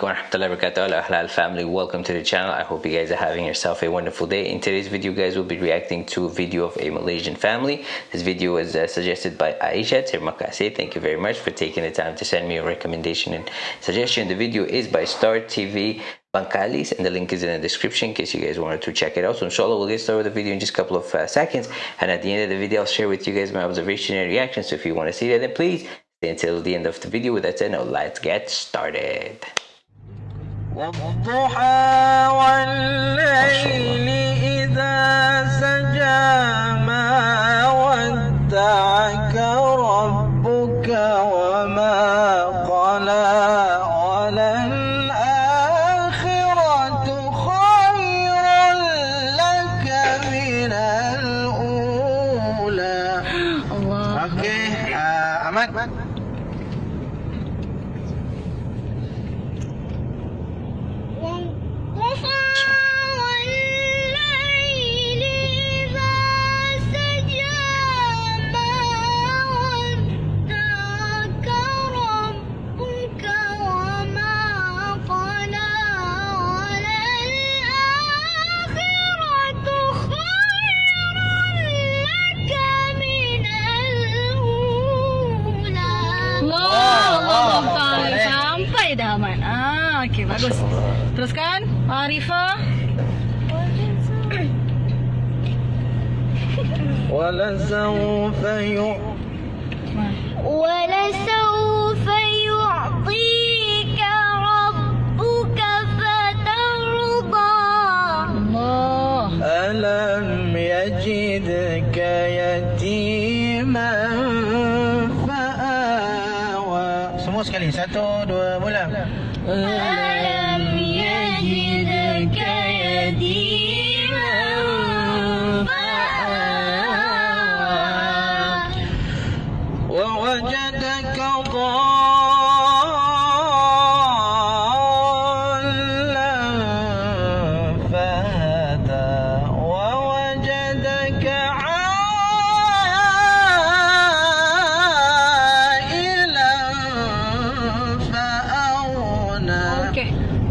alaikum wa rahmatullahi wa barakatuh Ahlal family. Welcome to the channel. I hope you guys are having yourself a wonderful day. In today's video guys we'll be reacting to a video of a Malaysian family. This video was uh, suggested by Aisha. Termakase thank you very much for taking the time to send me a recommendation and suggestion. The video is by Star TV Bangkalis and the link is in the description in case you guys wanted to check it out. So inshallah we'll get started with the video in just a couple of uh, seconds. And at the end of the video I'll share with you guys my observation and reaction. So if you want to see that then please stay until the end of the video. With that said now let's get started والضحى bagus Teruskan Arifah ولسوف يعطيك ولسوف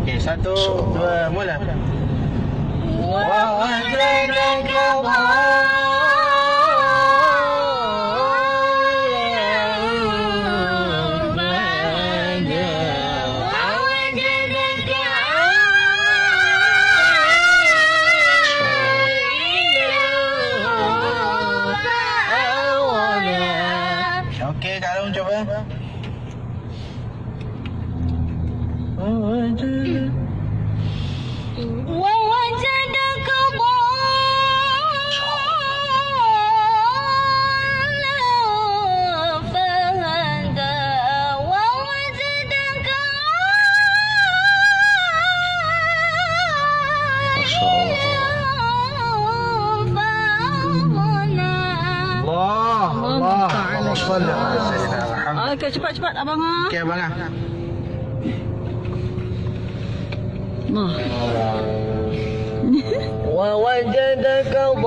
Okey, satu, dua, mula. Wow, Okay, kalau cuba. Oh, I do. Alhamdulillah. Okey, cepat-cepat abang. Ah. Okey, abang. Nah. Wa wajadaka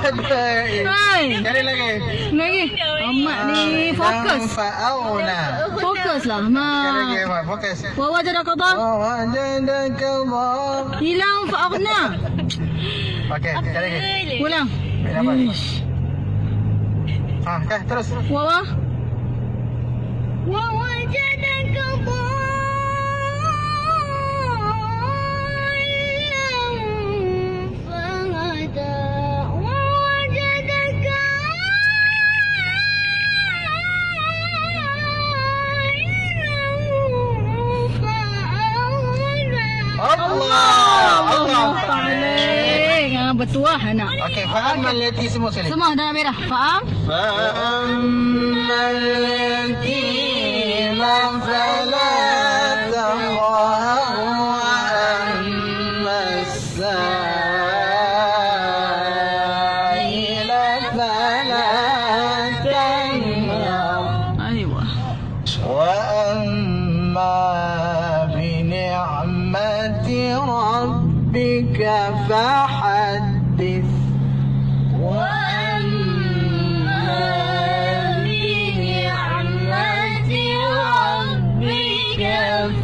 Hai. Cari lagi. Lagi. Amat ni fokus. Fokuslah. Fokus lah. Ma. Fokus. Wawa jadah kau bang. Wawa jadah kau bang. Hilang fa'arna. Okey. Cari lagi. Pulang. Ish. Ha, okay, terus. Wawa. Wawa jadah. paling uh, bertuah anak. Okey, faham melati semua sekali. Semua dalam merah. Faham? Faham maliti lam falah. بنعمة ربك فحدث. وأما بنعمة ربك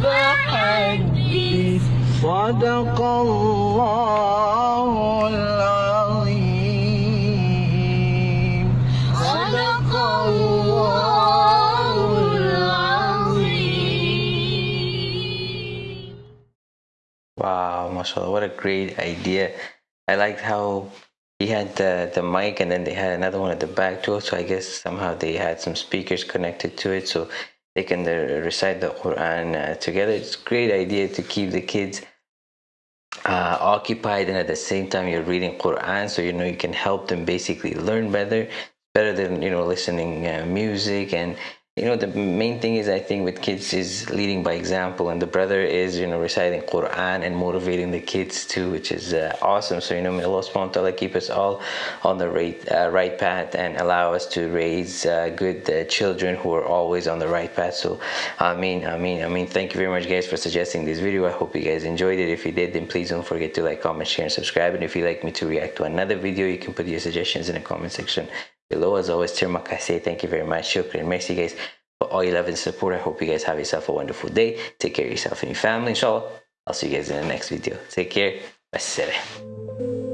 فحدث. صدق الله العظيم. Wow, mashallah, what a great idea. I liked how he had the, the mic and then they had another one at the back too. So I guess somehow they had some speakers connected to it so they can uh, recite the Quran uh, together. It's a great idea to keep the kids uh, occupied and at the same time you're reading Quran so you know you can help them basically learn better better than you know listening uh, music and you know the main thing is I think with kids is leading by example and the brother is you know reciting Quran and motivating the kids too which is uh, awesome. So you know may Allah subhanahu wa ta'ala keep us all on the right uh, right path and allow us to raise uh, good uh, children who are always on the right path. So I mean I mean I mean thank you very much guys for suggesting this video. I hope you guys enjoyed it. If you did then please don't forget to like comment share and subscribe. And if you'd like me to react to another video you can put your suggestions in the comment section below as always Tirmak I say thank you very much. Shukran merci guys for all your love and support. I hope you guys have yourself a wonderful day. Take care of yourself and your family. Inshallah I'll see you guys in the next video. Take care. Wassalam.